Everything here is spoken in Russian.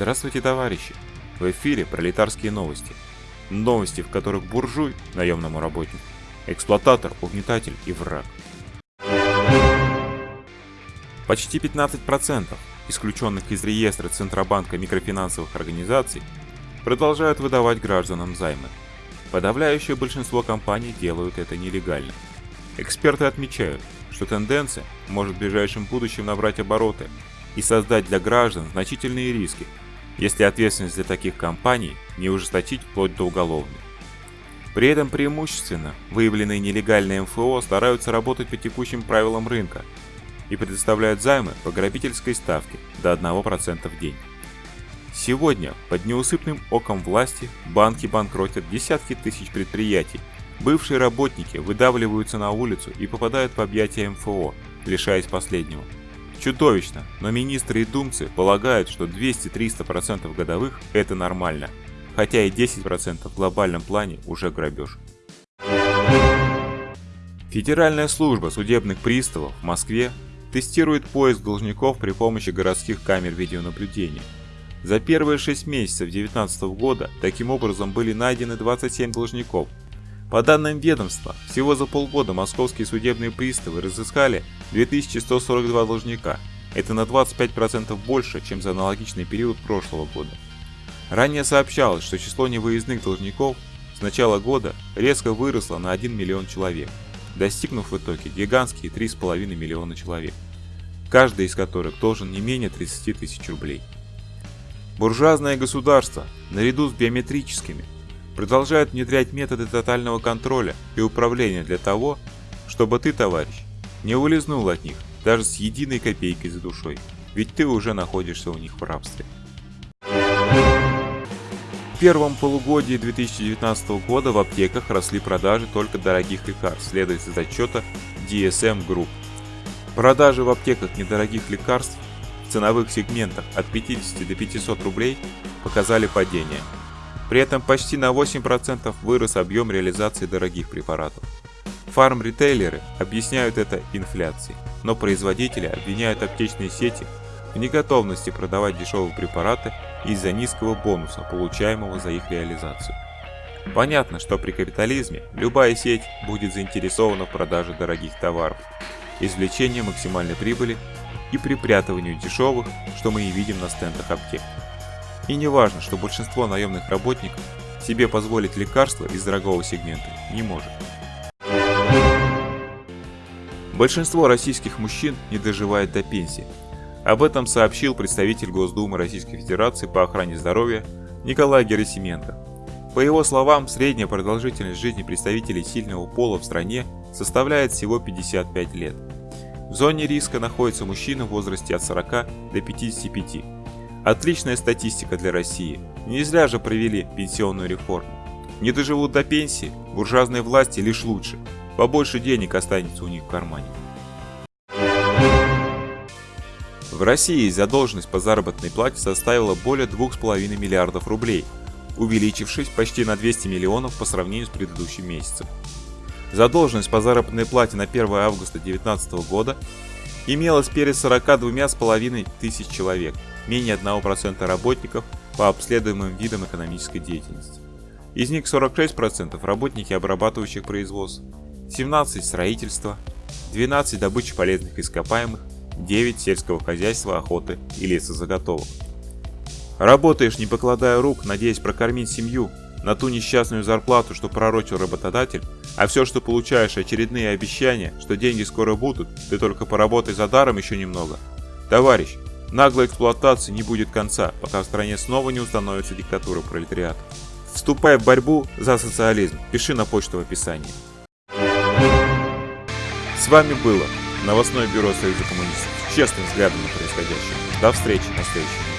Здравствуйте, товарищи! В эфире пролетарские новости. Новости, в которых буржуй, наемному работнику, эксплуататор, угнетатель и враг. Почти 15% исключенных из реестра Центробанка микрофинансовых организаций продолжают выдавать гражданам займы. Подавляющее большинство компаний делают это нелегально. Эксперты отмечают, что тенденция может в ближайшем будущем набрать обороты и создать для граждан значительные риски, если ответственность для таких компаний не ужесточить вплоть до уголовной. При этом преимущественно выявленные нелегальные МФО стараются работать по текущим правилам рынка и предоставляют займы по грабительской ставке до 1% в день. Сегодня под неусыпным оком власти банки банкротят десятки тысяч предприятий, бывшие работники выдавливаются на улицу и попадают в объятия МФО, лишаясь последнего. Чудовищно, но министры и думцы полагают, что 200-300% годовых – это нормально, хотя и 10% в глобальном плане уже грабеж. Федеральная служба судебных приставов в Москве тестирует поиск должников при помощи городских камер видеонаблюдения. За первые 6 месяцев 2019 года таким образом были найдены 27 должников, по данным ведомства, всего за полгода московские судебные приставы разыскали 2142 должника. Это на 25% больше, чем за аналогичный период прошлого года. Ранее сообщалось, что число невыездных должников с начала года резко выросло на 1 миллион человек, достигнув в итоге гигантские 3,5 миллиона человек, каждый из которых должен не менее 30 тысяч рублей. Буржуазное государство, наряду с биометрическими, продолжают внедрять методы тотального контроля и управления для того, чтобы ты, товарищ, не улизнул от них даже с единой копейкой за душой, ведь ты уже находишься у них в рабстве. В первом полугодии 2019 года в аптеках росли продажи только дорогих лекарств, следует из отчета DSM Group. Продажи в аптеках недорогих лекарств в ценовых сегментах от 50 до 500 рублей показали падение – при этом почти на 8% вырос объем реализации дорогих препаратов. Фарм-ритейлеры объясняют это инфляцией, но производители обвиняют аптечные сети в неготовности продавать дешевые препараты из-за низкого бонуса, получаемого за их реализацию. Понятно, что при капитализме любая сеть будет заинтересована в продаже дорогих товаров, извлечении максимальной прибыли и припрятыванию дешевых, что мы и видим на стендах аптек. И не важно, что большинство наемных работников себе позволить лекарства из дорогого сегмента не может. Большинство российских мужчин не доживает до пенсии. Об этом сообщил представитель Госдумы Российской Федерации по охране здоровья Николай Герасименко. По его словам, средняя продолжительность жизни представителей сильного пола в стране составляет всего 55 лет. В зоне риска находятся мужчины в возрасте от 40 до 55, Отличная статистика для России. Не зря же провели пенсионную реформу. Не доживут до пенсии, буржуазные власти лишь лучше. Побольше денег останется у них в кармане. В России задолженность по заработной плате составила более 2,5 миллиардов рублей, увеличившись почти на 200 миллионов по сравнению с предыдущим месяцем. Задолженность по заработной плате на 1 августа 2019 года имелась перед 42,5 тысяч человек – менее 1% работников по обследуемым видам экономической деятельности. Из них 46% работники обрабатывающих производств, 17 строительства, 12 добычи полезных ископаемых, 9 сельского хозяйства, охоты и лесозаготовок. Работаешь, не покладая рук, надеясь прокормить семью, на ту несчастную зарплату, что пророчил работодатель, а все, что получаешь, очередные обещания, что деньги скоро будут, ты только поработай за даром еще немного. Товарищ, Наглой эксплуатации не будет конца, пока в стране снова не установится диктатура пролетариата. Вступай в борьбу за социализм, пиши на почту в описании. С вами было новостное бюро Союза коммунистов с честным взглядом на происходящее. До встречи на следующем.